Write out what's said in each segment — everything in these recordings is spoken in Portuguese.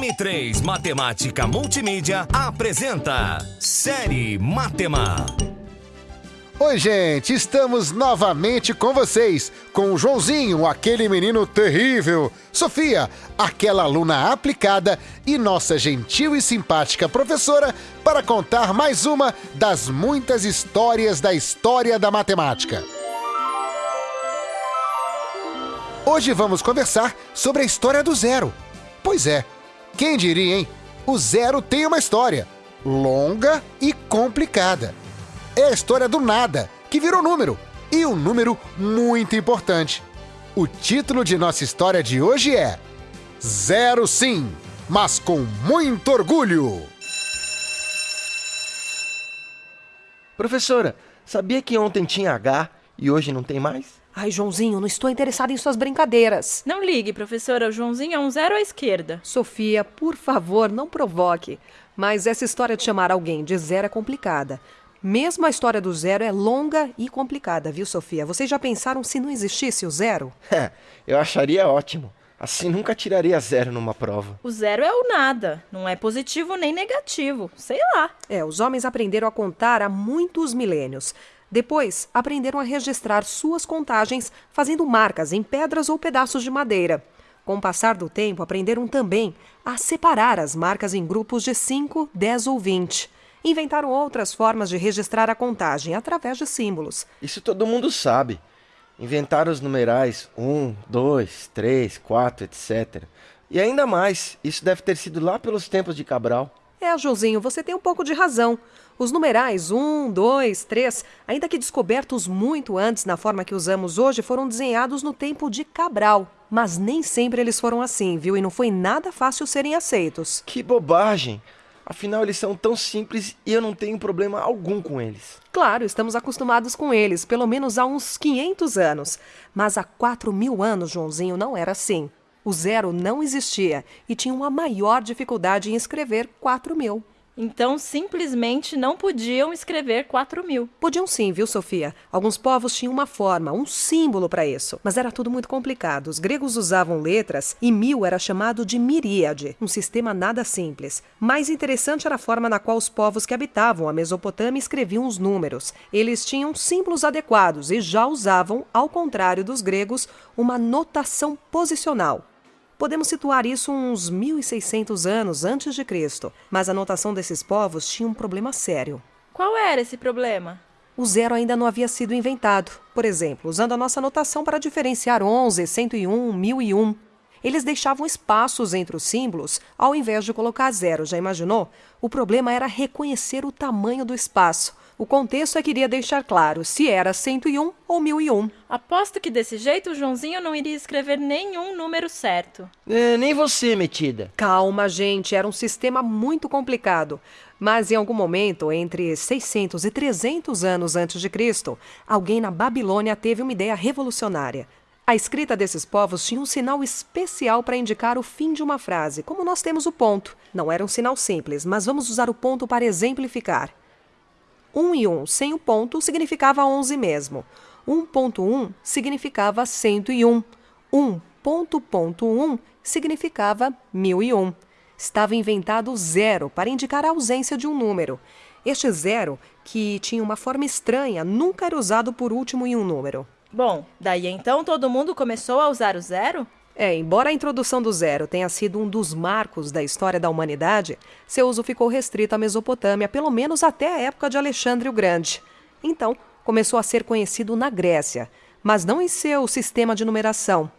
M3 Matemática Multimídia apresenta Série Matema. Oi, gente, estamos novamente com vocês, com o Joãozinho, aquele menino terrível, Sofia, aquela aluna aplicada e nossa gentil e simpática professora para contar mais uma das muitas histórias da história da matemática. Hoje vamos conversar sobre a história do zero. Pois é, quem diria, hein? O zero tem uma história longa e complicada. É a história do nada, que virou número, e um número muito importante. O título de nossa história de hoje é Zero Sim, mas com muito orgulho. Professora, sabia que ontem tinha H e hoje não tem mais? Ai, Joãozinho, não estou interessada em suas brincadeiras. Não ligue, professora. O Joãozinho é um zero à esquerda. Sofia, por favor, não provoque. Mas essa história de chamar alguém de zero é complicada. Mesmo a história do zero é longa e complicada, viu, Sofia? Vocês já pensaram se não existisse o zero? É, eu acharia ótimo. Assim nunca tiraria zero numa prova. O zero é o nada. Não é positivo nem negativo. Sei lá. É, os homens aprenderam a contar há muitos milênios. Depois, aprenderam a registrar suas contagens fazendo marcas em pedras ou pedaços de madeira. Com o passar do tempo, aprenderam também a separar as marcas em grupos de 5, 10 ou 20. Inventaram outras formas de registrar a contagem através de símbolos. Isso todo mundo sabe. Inventaram os numerais 1, 2, 3, 4, etc. E ainda mais, isso deve ter sido lá pelos tempos de Cabral. É, Joãozinho, você tem um pouco de razão. Os numerais 1, 2, 3, ainda que descobertos muito antes na forma que usamos hoje, foram desenhados no tempo de Cabral. Mas nem sempre eles foram assim, viu? E não foi nada fácil serem aceitos. Que bobagem! Afinal, eles são tão simples e eu não tenho problema algum com eles. Claro, estamos acostumados com eles, pelo menos há uns 500 anos. Mas há 4 mil anos, Joãozinho, não era assim. O zero não existia e tinha uma maior dificuldade em escrever 4 mil. Então, simplesmente não podiam escrever 4 mil. Podiam sim, viu, Sofia? Alguns povos tinham uma forma, um símbolo para isso. Mas era tudo muito complicado. Os gregos usavam letras e mil era chamado de miríade, um sistema nada simples. Mais interessante era a forma na qual os povos que habitavam a Mesopotâmia escreviam os números. Eles tinham símbolos adequados e já usavam, ao contrário dos gregos, uma notação posicional. Podemos situar isso uns 1600 anos antes de Cristo, mas a notação desses povos tinha um problema sério. Qual era esse problema? O zero ainda não havia sido inventado. Por exemplo, usando a nossa notação para diferenciar 11, 101, 1001. Eles deixavam espaços entre os símbolos ao invés de colocar zero, já imaginou? O problema era reconhecer o tamanho do espaço. O contexto é que iria deixar claro se era 101 ou 1001. Aposto que desse jeito o Joãozinho não iria escrever nenhum número certo. É, nem você, metida. Calma, gente, era um sistema muito complicado. Mas em algum momento, entre 600 e 300 anos antes de Cristo, alguém na Babilônia teve uma ideia revolucionária. A escrita desses povos tinha um sinal especial para indicar o fim de uma frase, como nós temos o ponto. Não era um sinal simples, mas vamos usar o ponto para exemplificar. 1 e 1 sem o ponto significava 11 mesmo. 1.1 significava 101. 1.1 significava 1001. Estava inventado zero para indicar a ausência de um número. Este zero, que tinha uma forma estranha, nunca era usado por último em um número. Bom, daí então todo mundo começou a usar o zero? É, embora a introdução do zero tenha sido um dos marcos da história da humanidade, seu uso ficou restrito à Mesopotâmia, pelo menos até a época de Alexandre o Grande. Então, começou a ser conhecido na Grécia, mas não em seu sistema de numeração.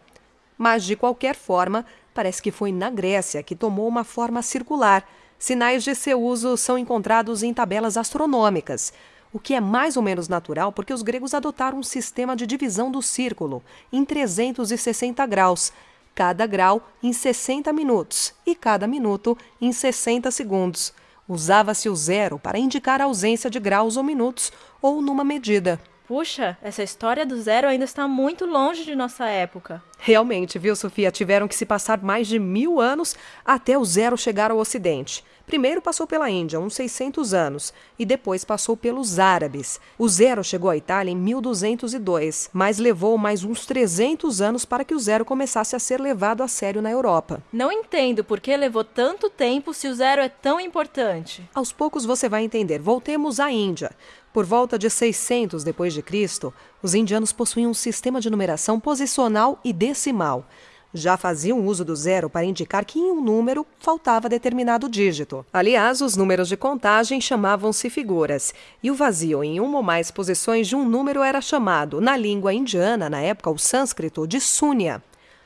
Mas, de qualquer forma, parece que foi na Grécia que tomou uma forma circular. Sinais de seu uso são encontrados em tabelas astronômicas, o que é mais ou menos natural porque os gregos adotaram um sistema de divisão do círculo em 360 graus, cada grau em 60 minutos e cada minuto em 60 segundos. Usava-se o zero para indicar a ausência de graus ou minutos ou numa medida. Puxa, essa história do zero ainda está muito longe de nossa época. Realmente, viu, Sofia? Tiveram que se passar mais de mil anos até o zero chegar ao Ocidente. Primeiro passou pela Índia, uns 600 anos, e depois passou pelos árabes. O zero chegou à Itália em 1202, mas levou mais uns 300 anos para que o zero começasse a ser levado a sério na Europa. Não entendo por que levou tanto tempo se o zero é tão importante. Aos poucos você vai entender. Voltemos à Índia. Por volta de 600 depois de Cristo, os indianos possuíam um sistema de numeração posicional e decimal. Já faziam uso do zero para indicar que em um número faltava determinado dígito. Aliás, os números de contagem chamavam-se figuras, e o vazio em uma ou mais posições de um número era chamado, na língua indiana, na época o sânscrito, de Sunya.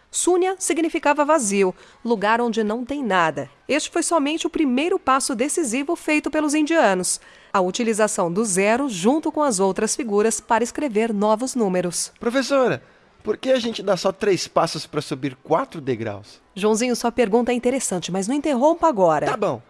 Sunya significava vazio, lugar onde não tem nada. Este foi somente o primeiro passo decisivo feito pelos indianos, a utilização do zero junto com as outras figuras para escrever novos números. Professora, por que a gente dá só três passos para subir quatro degraus? Joãozinho, sua pergunta é interessante, mas não interrompa agora. Tá bom,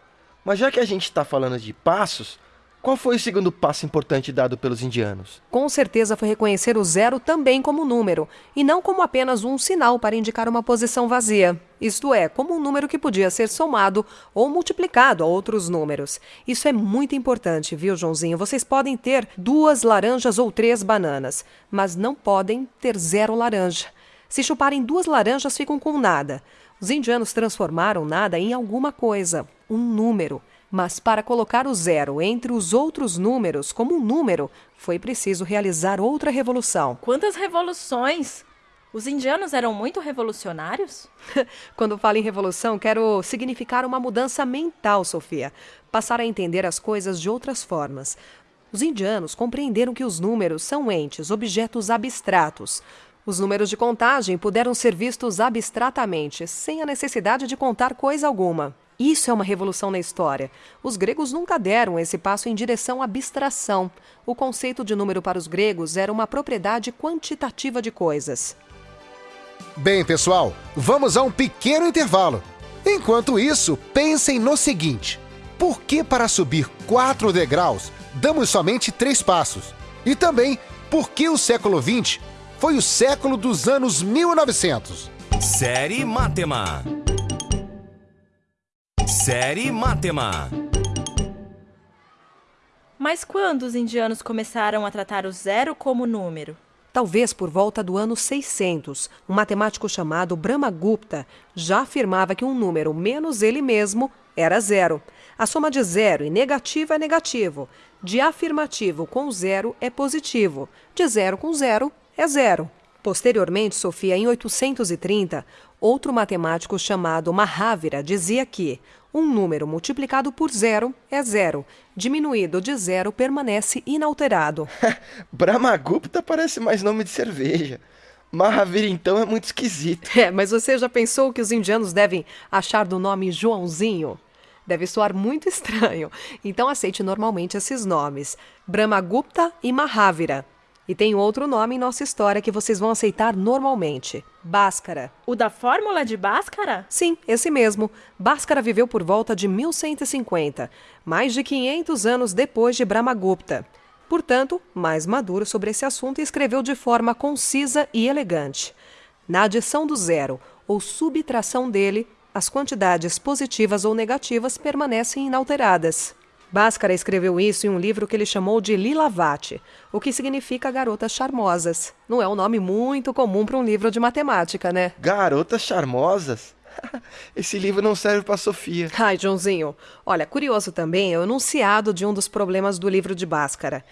mas já que a gente está falando de passos, qual foi o segundo passo importante dado pelos indianos? Com certeza foi reconhecer o zero também como número, e não como apenas um sinal para indicar uma posição vazia. Isto é, como um número que podia ser somado ou multiplicado a outros números. Isso é muito importante, viu, Joãozinho? Vocês podem ter duas laranjas ou três bananas, mas não podem ter zero laranja. Se chuparem duas laranjas, ficam com nada. Os indianos transformaram nada em alguma coisa, um número. Mas para colocar o zero entre os outros números como um número, foi preciso realizar outra revolução. Quantas revoluções! Os indianos eram muito revolucionários? Quando falo em revolução, quero significar uma mudança mental, Sofia. Passar a entender as coisas de outras formas. Os indianos compreenderam que os números são entes, objetos abstratos. Os números de contagem puderam ser vistos abstratamente, sem a necessidade de contar coisa alguma. Isso é uma revolução na história. Os gregos nunca deram esse passo em direção à abstração. O conceito de número para os gregos era uma propriedade quantitativa de coisas. Bem, pessoal, vamos a um pequeno intervalo. Enquanto isso, pensem no seguinte: por que para subir quatro degraus damos somente três passos? E também, por que o século XX foi o século dos anos 1900? Série Matema. Série Matema. Mas quando os indianos começaram a tratar o zero como número? Talvez por volta do ano 600, um matemático chamado Brahmagupta já afirmava que um número menos ele mesmo era zero. A soma de zero e negativo é negativo, de afirmativo com zero é positivo, de zero com zero é zero. Posteriormente, Sofia, em 830, outro matemático chamado Mahavira dizia que um número multiplicado por zero é zero, diminuído de zero permanece inalterado. Brahmagupta parece mais nome de cerveja. Mahavira, então, é muito esquisito. É, mas você já pensou que os indianos devem achar do nome Joãozinho? Deve soar muito estranho. Então aceite normalmente esses nomes: Brahmagupta e Mahavira. E tem outro nome em nossa história que vocês vão aceitar normalmente: Bhaskara. O da fórmula de Bhaskara? Sim, esse mesmo. Bhaskara viveu por volta de 1150, mais de 500 anos depois de Brahmagupta. Portanto, mais maduro sobre esse assunto, escreveu de forma concisa e elegante. Na adição do zero ou subtração dele, as quantidades positivas ou negativas permanecem inalteradas. Bhaskara escreveu isso em um livro que ele chamou de Lilavati, o que significa garotas charmosas. Não é um nome muito comum para um livro de matemática, né? Garotas charmosas? Esse livro não serve para Sofia. Ai, Joãozinho. Olha, curioso também é o enunciado de um dos problemas do livro de Bhaskara.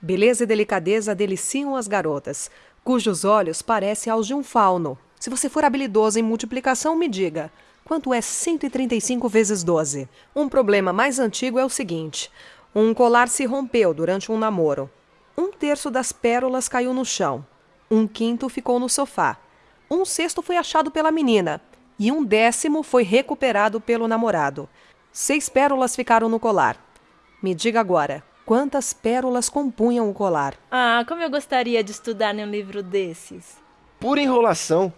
Beleza e delicadeza deliciam as garotas, cujos olhos parecem aos de um fauno. Se você for habilidoso em multiplicação, me diga. Quanto é 135 vezes 12? Um problema mais antigo é o seguinte: um colar se rompeu durante um namoro. Um terço das pérolas caiu no chão. Um quinto ficou no sofá. Um sexto foi achado pela menina. E um décimo foi recuperado pelo namorado. Seis pérolas ficaram no colar. Me diga agora, quantas pérolas compunham o colar? Ah, como eu gostaria de estudar num livro desses. Pura enrolação.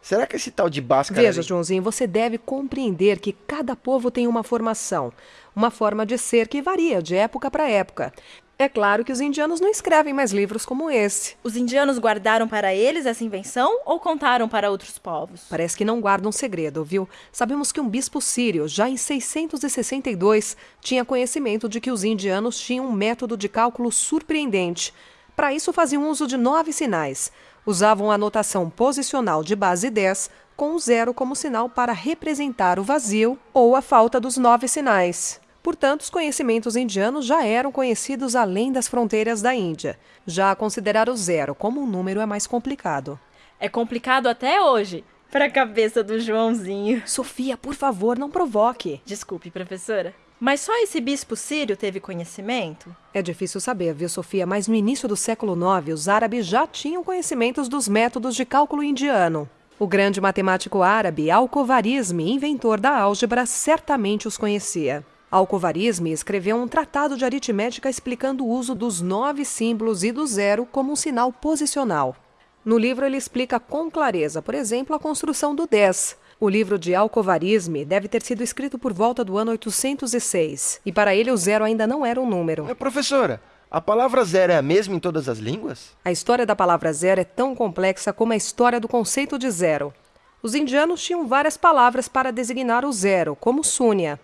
Será que esse tal de Bhaskara... Veja, Joãozinho, você deve compreender que cada povo tem uma formação, uma forma de ser que varia de época para época. É claro que os indianos não escrevem mais livros como esse. Os indianos guardaram para eles essa invenção ou contaram para outros povos? Parece que não guardam segredo, viu? Sabemos que um bispo sírio, já em 662, tinha conhecimento de que os indianos tinham um método de cálculo surpreendente. Para isso, faziam uso de nove sinais. Usavam a notação posicional de base 10, com o zero como sinal para representar o vazio ou a falta dos nove sinais. Portanto, os conhecimentos indianos já eram conhecidos além das fronteiras da Índia. Já considerar o zero como um número é mais complicado. É complicado até hoje para a cabeça do Joãozinho. Sofia, por favor, não provoque. Desculpe, professora. Mas só esse bispo sírio teve conhecimento? É difícil saber, viu, Sofia? Mas no início do século IX, os árabes já tinham conhecimentos dos métodos de cálculo indiano. O grande matemático árabe Al-Khwarizmi, inventor da álgebra, certamente os conhecia. Al-Khwarizmi escreveu um tratado de aritmética explicando o uso dos nove símbolos e do zero como um sinal posicional. No livro ele explica com clareza, por exemplo, a construção do 10. O livro de Al-Khwarizmi deve ter sido escrito por volta do ano 806, e para ele o zero ainda não era um número. É, professora, a palavra zero é a mesma em todas as línguas? A história da palavra zero é tão complexa como a história do conceito de zero. Os indianos tinham várias palavras para designar o zero, como Súnia,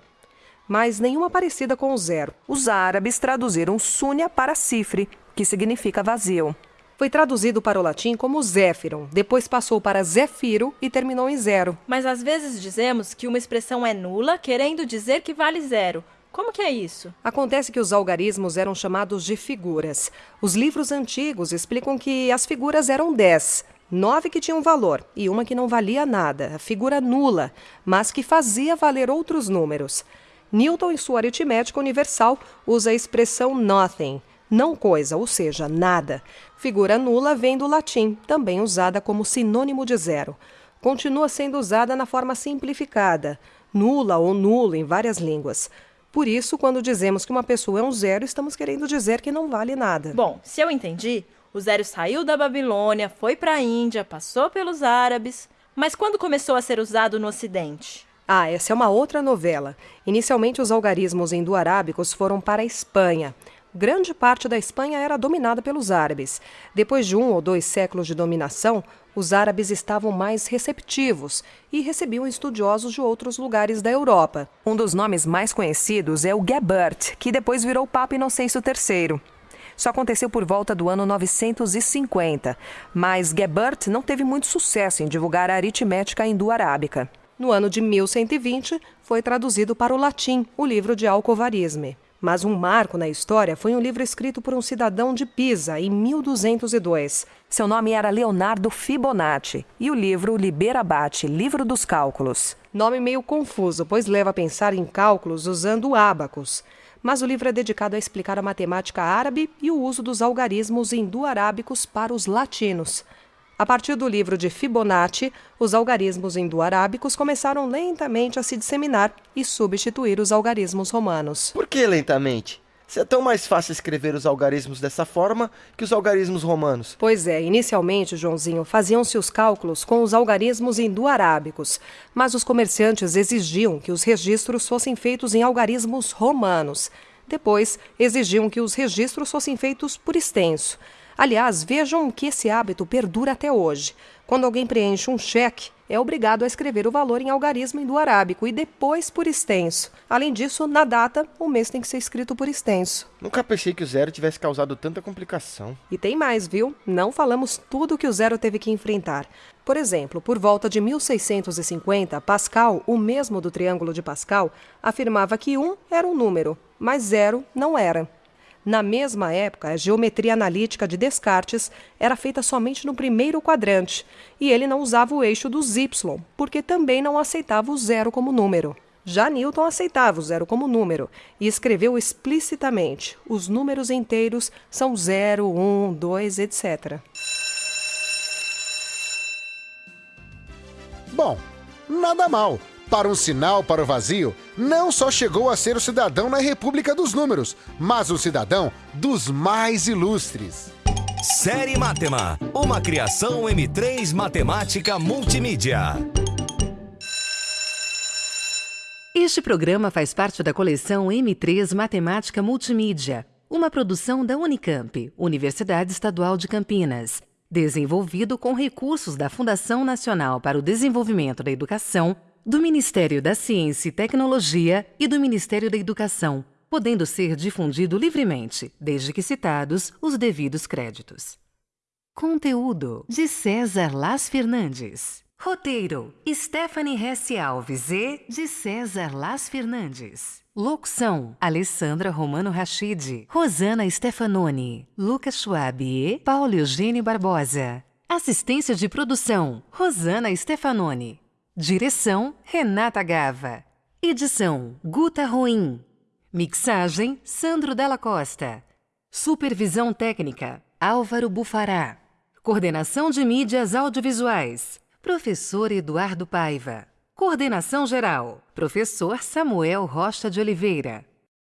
mas nenhuma parecida com o zero. Os árabes traduziram Súnia para cifre, que significa vazio. Foi traduzido para o latim como Zéfiron, depois passou para Zéfiro e terminou em zero. Mas às vezes dizemos que uma expressão é nula, querendo dizer que vale zero. Como que é isso? Acontece que os algarismos eram chamados de figuras. Os livros antigos explicam que as figuras eram dez, nove que tinham valor e uma que não valia nada, a figura nula, mas que fazia valer outros números. Newton, em sua aritmética universal, usa a expressão nothing, não coisa, ou seja, nada. Figura nula vem do latim, também usada como sinônimo de zero. Continua sendo usada na forma simplificada, nula ou nulo em várias línguas. Por isso, quando dizemos que uma pessoa é um zero, estamos querendo dizer que não vale nada. Bom, se eu entendi, o zero saiu da Babilônia, foi para a Índia, passou pelos árabes. Mas quando começou a ser usado no Ocidente? Ah, essa é uma outra novela. Inicialmente, os algarismos indo-arábicos foram para a Espanha. Grande parte da Espanha era dominada pelos árabes. Depois de um ou dois séculos de dominação, os árabes estavam mais receptivos e recebiam estudiosos de outros lugares da Europa. Um dos nomes mais conhecidos é o Gebert, que depois virou Papa Inocêncio III. Isso aconteceu por volta do ano 950, mas Gebert não teve muito sucesso em divulgar a aritmética hindu-arábica. No ano de 1120, foi traduzido para o latim o livro de Alcovarisme. Mas um marco na história foi um livro escrito por um cidadão de Pisa em 1202. Seu nome era Leonardo Fibonacci e o livro Liberabate, Livro dos Cálculos. Nome meio confuso, pois leva a pensar em cálculos usando ábacos. Mas o livro é dedicado a explicar a matemática árabe e o uso dos algarismos hindu-arábicos para os latinos. A partir do livro de Fibonacci, os algarismos indo-arábicos começaram lentamente a se disseminar e substituir os algarismos romanos. Por que lentamente? Se é tão mais fácil escrever os algarismos dessa forma que os algarismos romanos. Pois é, inicialmente, Joãozinho, faziam-se os cálculos com os algarismos indo-arábicos, mas os comerciantes exigiam que os registros fossem feitos em algarismos romanos. Depois, exigiam que os registros fossem feitos por extenso. Aliás, vejam que esse hábito perdura até hoje. Quando alguém preenche um cheque, é obrigado a escrever o valor em algarismo indo-arábico e depois por extenso. Além disso, na data, o mês tem que ser escrito por extenso. Nunca pensei que o zero tivesse causado tanta complicação. E tem mais, viu? Não falamos tudo que o zero teve que enfrentar. Por exemplo, por volta de 1650, Pascal, o mesmo do triângulo de Pascal, afirmava que 1 era um número, mas zero não era. Na mesma época, a geometria analítica de Descartes era feita somente no primeiro quadrante, e ele não usava o eixo dos y, porque também não aceitava o zero como número. Já Newton aceitava o zero como número e escreveu explicitamente: os números inteiros são 0, 1, 2, etc. Bom, nada mal. Para um sinal para o vazio, não só chegou a ser o cidadão na República dos Números, mas o cidadão dos mais ilustres. Série Matema, uma criação M3 Matemática Multimídia. Este programa faz parte da coleção M3 Matemática Multimídia. uma produção da Unicamp, Universidade Estadual de Campinas, desenvolvido com recursos da Fundação Nacional para o Desenvolvimento da Educação, do Ministério da Ciência e Tecnologia e do Ministério da Educação, podendo ser difundido livremente, desde que citados os devidos créditos. Conteúdo de César Las Fernandes. Roteiro: Stephanie Hesse Alves e de César Las Fernandes. Locução: Alessandra Romano Rachid, Rosana Stefanoni, Lucas Schwab e Paulo Eugênio Barbosa. Assistência de produção: Rosana Stefanoni. Direção: Renata Gava. Edição: Guta Ruim. Mixagem: Sandro Della Costa. Supervisão técnica: Álvaro Bufará. Coordenação de mídias audiovisuais: Professor Eduardo Paiva. Coordenação geral: Professor Samuel Rocha de Oliveira.